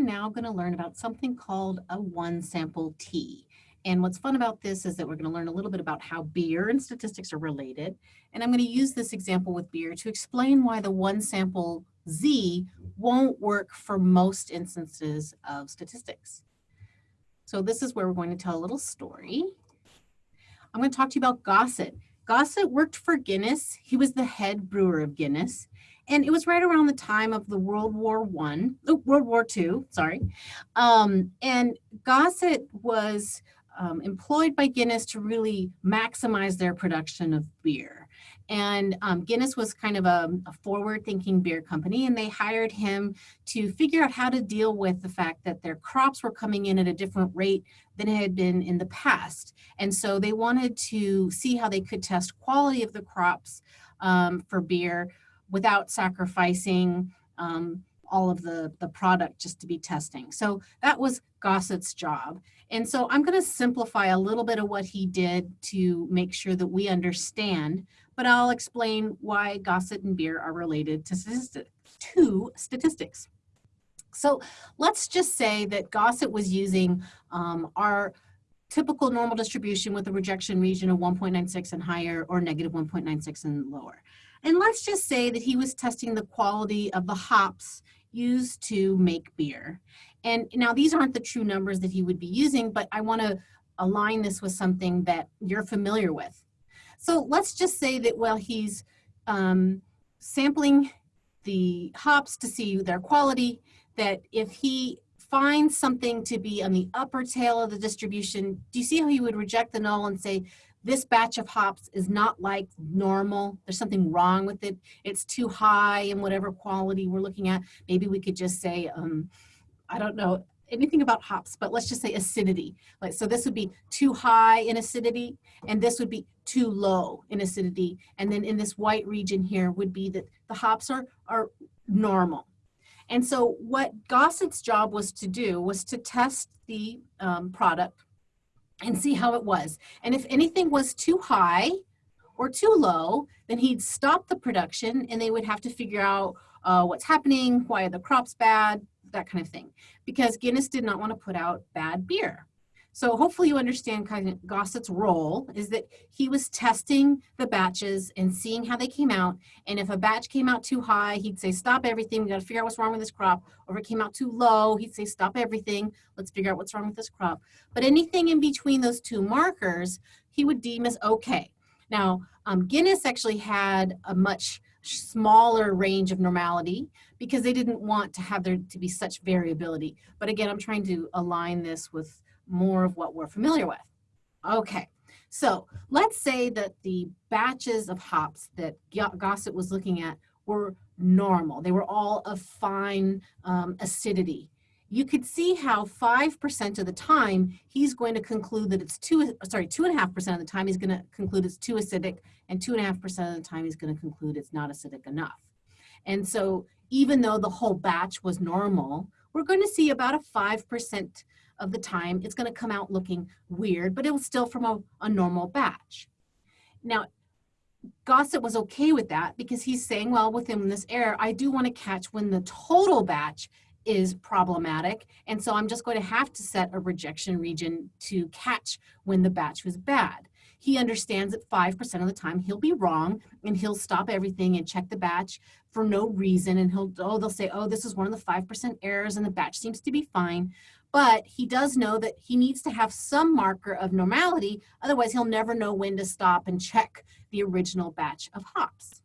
are now going to learn about something called a one sample T. And what's fun about this is that we're going to learn a little bit about how beer and statistics are related. And I'm going to use this example with beer to explain why the one sample Z won't work for most instances of statistics. So this is where we're going to tell a little story. I'm going to talk to you about Gosset. Gosset worked for Guinness. He was the head brewer of Guinness. And it was right around the time of the World War One, oh, World War Two, sorry. Um, and Gosset was um, employed by Guinness to really maximize their production of beer. And um, Guinness was kind of a, a forward thinking beer company and they hired him to figure out how to deal with the fact that their crops were coming in at a different rate than it had been in the past. And so they wanted to see how they could test quality of the crops um, for beer without sacrificing um, all of the, the product just to be testing. So that was Gosset's job. And so I'm going to simplify a little bit of what he did to make sure that we understand, but I'll explain why Gosset and beer are related to, statistics. to statistics. So let's just say that Gosset was using um, our typical normal distribution with a rejection region of 1.96 and higher or negative 1.96 and lower. And let's just say that he was testing the quality of the hops used to make beer. And now these aren't the true numbers that he would be using, but I wanna align this with something that you're familiar with. So let's just say that while he's um, sampling the hops to see their quality, that if he finds something to be on the upper tail of the distribution, do you see how he would reject the null and say, this batch of hops is not like normal. There's something wrong with it. It's too high in whatever quality we're looking at. Maybe we could just say, um, I don't know anything about hops, but let's just say acidity. Like, so this would be too high in acidity, and this would be too low in acidity. And then in this white region here would be that the hops are, are normal. And so what Gosset's job was to do was to test the um, product and see how it was. And if anything was too high or too low, then he'd stop the production and they would have to figure out uh, what's happening, why are the crops bad, that kind of thing. Because Guinness did not want to put out bad beer. So hopefully you understand kind of Gosset's role is that he was testing the batches and seeing how they came out. And if a batch came out too high, he'd say, stop everything. We got to figure out what's wrong with this crop. Or if it came out too low, he'd say, stop everything. Let's figure out what's wrong with this crop. But anything in between those two markers, he would deem as okay. Now, um, Guinness actually had a much smaller range of normality because they didn't want to have there to be such variability. But again, I'm trying to align this with more of what we're familiar with. Okay, so let's say that the batches of hops that Gosset was looking at were normal. They were all of fine um, acidity. You could see how 5% of the time he's going to conclude that it's two, sorry, 2.5% of the time he's going to conclude it's too acidic and 2.5% of the time he's going to conclude it's not acidic enough. And so even though the whole batch was normal, we're going to see about a 5% of the time, it's gonna come out looking weird, but it was still from a, a normal batch. Now, Gosset was okay with that because he's saying, well, within this error, I do want to catch when the total batch is problematic. And so I'm just going to have to set a rejection region to catch when the batch was bad. He understands that 5% of the time he'll be wrong and he'll stop everything and check the batch for no reason. And he'll, oh, they'll say, oh, this is one of the 5% errors and the batch seems to be fine but he does know that he needs to have some marker of normality, otherwise he'll never know when to stop and check the original batch of hops.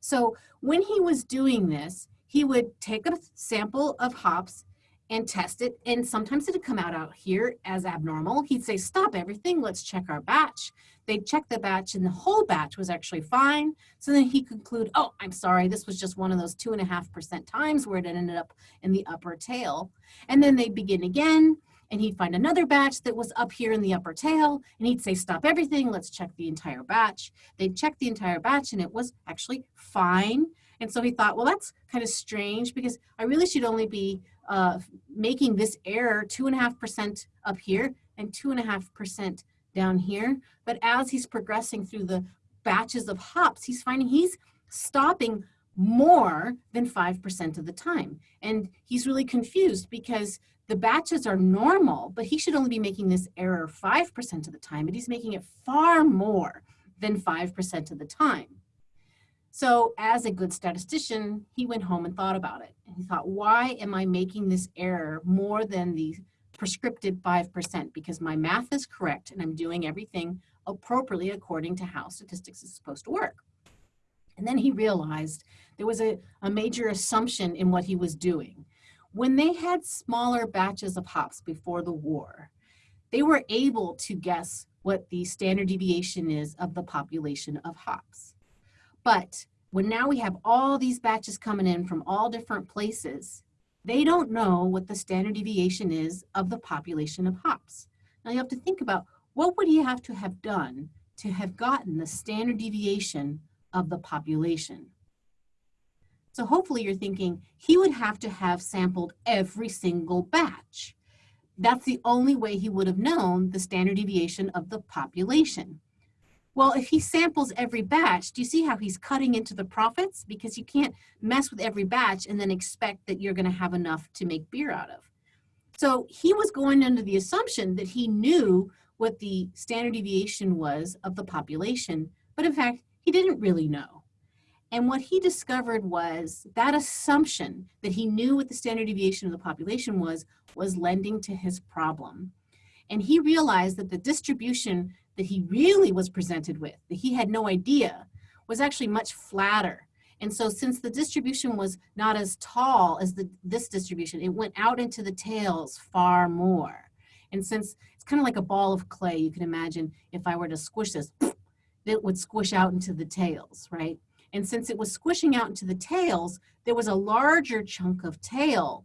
So when he was doing this, he would take a sample of hops and test it. And sometimes it'd come out out here as abnormal. He'd say, stop everything, let's check our batch. They'd check the batch and the whole batch was actually fine. So then he conclude, oh, I'm sorry, this was just one of those two and a half percent times where it ended up in the upper tail. And then they'd begin again and he'd find another batch that was up here in the upper tail and he'd say, stop everything, let's check the entire batch. They'd check the entire batch and it was actually fine. And so he thought, well, that's kind of strange because I really should only be uh, making this error two and a half percent up here and two and a half percent down here. But as he's progressing through the batches of hops, he's finding he's stopping more than 5% of the time. And he's really confused because the batches are normal, but he should only be making this error 5% of the time, but he's making it far more than 5% of the time. So as a good statistician, he went home and thought about it. And he thought, why am I making this error more than the prescriptive 5%? Because my math is correct and I'm doing everything appropriately according to how statistics is supposed to work. And then he realized there was a, a major assumption in what he was doing. When they had smaller batches of hops before the war, they were able to guess what the standard deviation is of the population of hops. But when now we have all these batches coming in from all different places, they don't know what the standard deviation is of the population of hops. Now you have to think about what would he have to have done to have gotten the standard deviation of the population? So hopefully you're thinking he would have to have sampled every single batch. That's the only way he would have known the standard deviation of the population. Well, if he samples every batch, do you see how he's cutting into the profits? Because you can't mess with every batch and then expect that you're gonna have enough to make beer out of. So he was going under the assumption that he knew what the standard deviation was of the population, but in fact, he didn't really know. And what he discovered was that assumption that he knew what the standard deviation of the population was, was lending to his problem. And he realized that the distribution that he really was presented with, that he had no idea, was actually much flatter. And so since the distribution was not as tall as the, this distribution, it went out into the tails far more. And since it's kind of like a ball of clay, you can imagine if I were to squish this, it would squish out into the tails, right? And since it was squishing out into the tails, there was a larger chunk of tail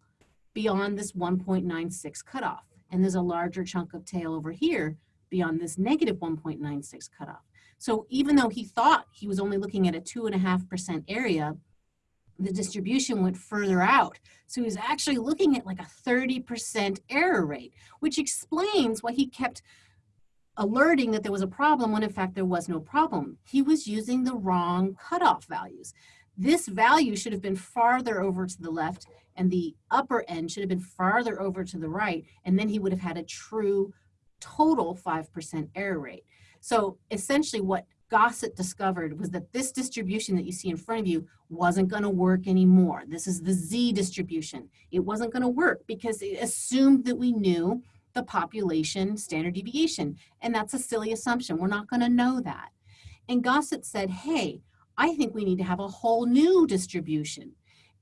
beyond this 1.96 cutoff. And there's a larger chunk of tail over here beyond this negative 1.96 cutoff. So even though he thought he was only looking at a two and a half percent area, the distribution went further out. So he was actually looking at like a 30% error rate, which explains why he kept alerting that there was a problem when in fact there was no problem. He was using the wrong cutoff values. This value should have been farther over to the left and the upper end should have been farther over to the right, and then he would have had a true total 5% error rate. So essentially what Gosset discovered was that this distribution that you see in front of you wasn't going to work anymore. This is the Z distribution. It wasn't going to work because it assumed that we knew the population standard deviation. And that's a silly assumption. We're not going to know that. And Gosset said, hey, I think we need to have a whole new distribution.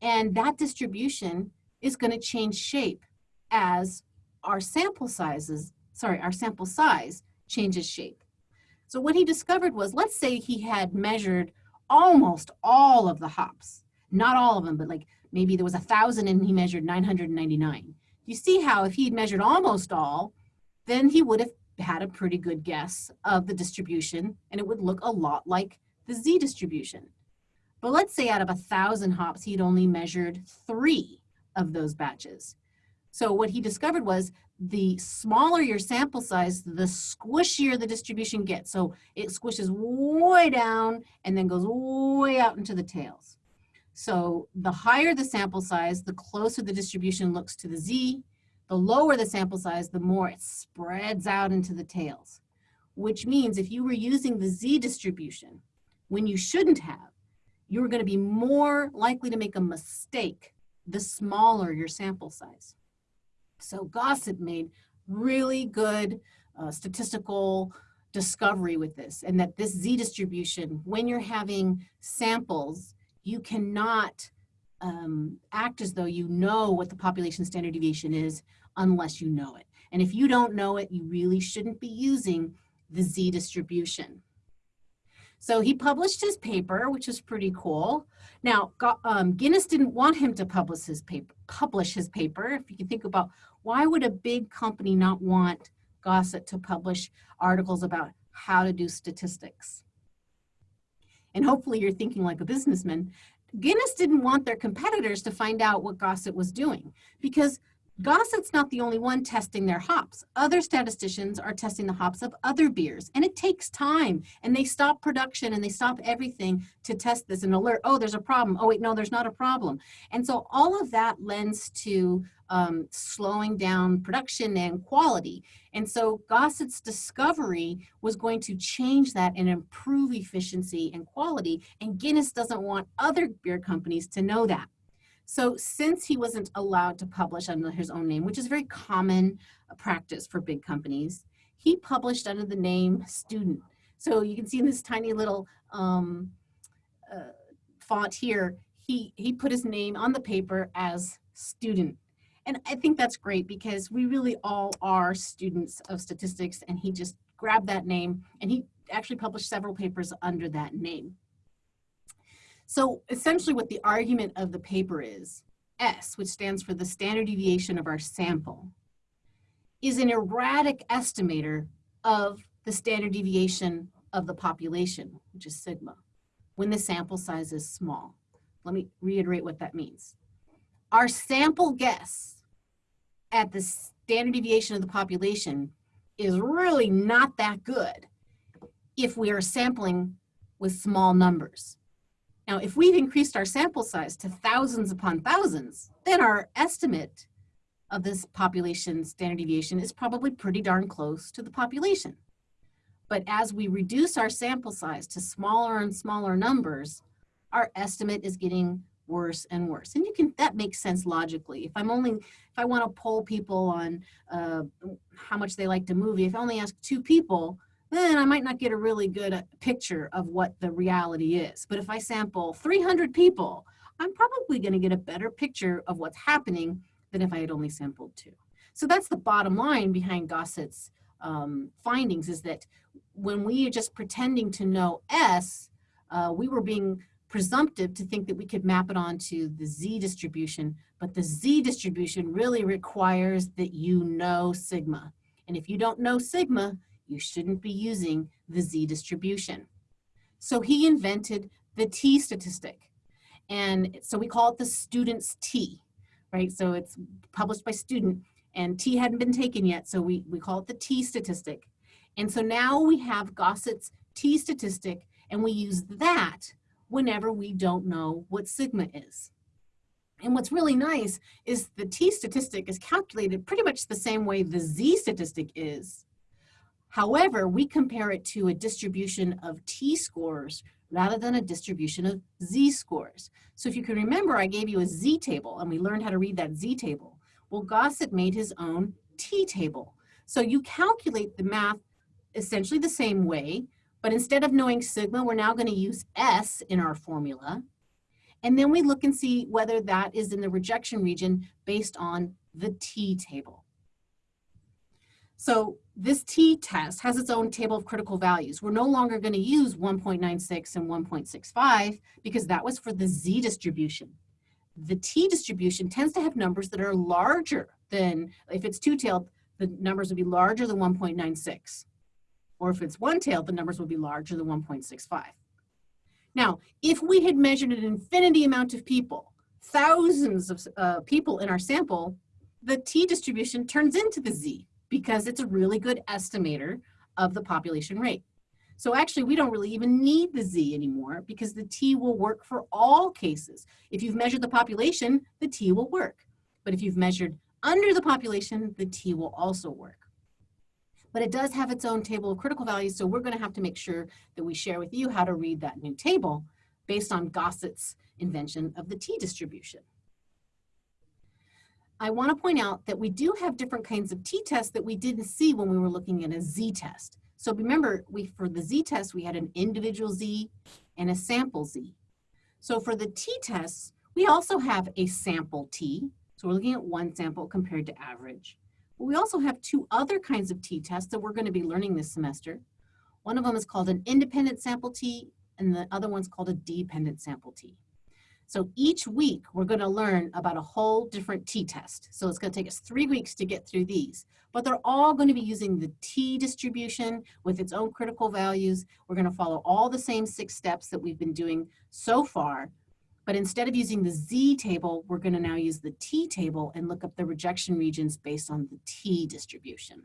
And that distribution is going to change shape as our sample sizes sorry, our sample size changes shape. So what he discovered was, let's say he had measured almost all of the hops, not all of them, but like maybe there was a thousand and he measured 999. You see how if he had measured almost all, then he would have had a pretty good guess of the distribution and it would look a lot like the Z distribution. But let's say out of a thousand hops, he'd only measured three of those batches. So what he discovered was the smaller your sample size, the squishier the distribution gets. So it squishes way down and then goes way out into the tails. So the higher the sample size, the closer the distribution looks to the Z. The lower the sample size, the more it spreads out into the tails, which means if you were using the Z distribution when you shouldn't have, you're going to be more likely to make a mistake the smaller your sample size. So Gosset made really good uh, statistical discovery with this and that this Z distribution, when you're having samples, you cannot um, act as though you know what the population standard deviation is unless you know it. And if you don't know it, you really shouldn't be using the Z distribution. So he published his paper, which is pretty cool. Now, um, Guinness didn't want him to publish his paper. Publish his paper. If you can think about why would a big company not want Gosset to publish articles about how to do statistics? And hopefully you're thinking like a businessman. Guinness didn't want their competitors to find out what Gosset was doing because Gosset's not the only one testing their hops. Other statisticians are testing the hops of other beers, and it takes time. And they stop production and they stop everything to test this and alert, oh, there's a problem. Oh, wait, no, there's not a problem. And so all of that lends to um, slowing down production and quality. And so Gosset's discovery was going to change that and improve efficiency and quality. And Guinness doesn't want other beer companies to know that. So since he wasn't allowed to publish under his own name, which is very common uh, practice for big companies, he published under the name student. So you can see in this tiny little um, uh, font here, he, he put his name on the paper as student. And I think that's great because we really all are students of statistics and he just grabbed that name and he actually published several papers under that name. So essentially what the argument of the paper is, S, which stands for the standard deviation of our sample, is an erratic estimator of the standard deviation of the population, which is sigma, when the sample size is small. Let me reiterate what that means. Our sample guess at the standard deviation of the population is really not that good if we are sampling with small numbers. Now, if we've increased our sample size to thousands upon thousands, then our estimate of this population standard deviation is probably pretty darn close to the population. But as we reduce our sample size to smaller and smaller numbers, our estimate is getting worse and worse. And you can, that makes sense logically. If I'm only, if I want to poll people on uh, how much they like the movie, if I only ask two people, then I might not get a really good uh, picture of what the reality is. But if I sample 300 people, I'm probably going to get a better picture of what's happening than if I had only sampled two. So that's the bottom line behind Gosset's um, findings is that when we are just pretending to know S, uh, we were being presumptive to think that we could map it onto the Z distribution, but the Z distribution really requires that you know sigma. And if you don't know sigma, you shouldn't be using the Z distribution. So he invented the T statistic. And so we call it the student's T, right? So it's published by student and T hadn't been taken yet. So we, we call it the T statistic. And so now we have Gosset's T statistic and we use that whenever we don't know what sigma is. And what's really nice is the T statistic is calculated pretty much the same way the Z statistic is, However, we compare it to a distribution of t-scores rather than a distribution of z-scores. So if you can remember, I gave you a z-table and we learned how to read that z-table. Well, Gosset made his own t-table. So you calculate the math essentially the same way, but instead of knowing sigma, we're now gonna use S in our formula. And then we look and see whether that is in the rejection region based on the t-table. So this t-test has its own table of critical values. We're no longer going to use 1.96 and 1.65 because that was for the z distribution. The t distribution tends to have numbers that are larger than, if it's two-tailed, the numbers would be larger than 1.96. Or if it's one-tailed, the numbers would be larger than 1.65. Now, if we had measured an infinity amount of people, thousands of uh, people in our sample, the t distribution turns into the z because it's a really good estimator of the population rate. So actually, we don't really even need the Z anymore because the T will work for all cases. If you've measured the population, the T will work. But if you've measured under the population, the T will also work. But it does have its own table of critical values, so we're gonna have to make sure that we share with you how to read that new table based on Gosset's invention of the T distribution. I want to point out that we do have different kinds of t-tests that we didn't see when we were looking at a z-test. So remember, we for the z-test, we had an individual z and a sample z. So for the t-tests, we also have a sample t. So we're looking at one sample compared to average. But we also have two other kinds of t-tests that we're going to be learning this semester. One of them is called an independent sample t, and the other one's called a dependent sample t. So each week we're gonna learn about a whole different t-test. So it's gonna take us three weeks to get through these, but they're all gonna be using the t distribution with its own critical values. We're gonna follow all the same six steps that we've been doing so far, But instead of using the Z table, we're going to now use the T table and look up the rejection regions based on the T distribution.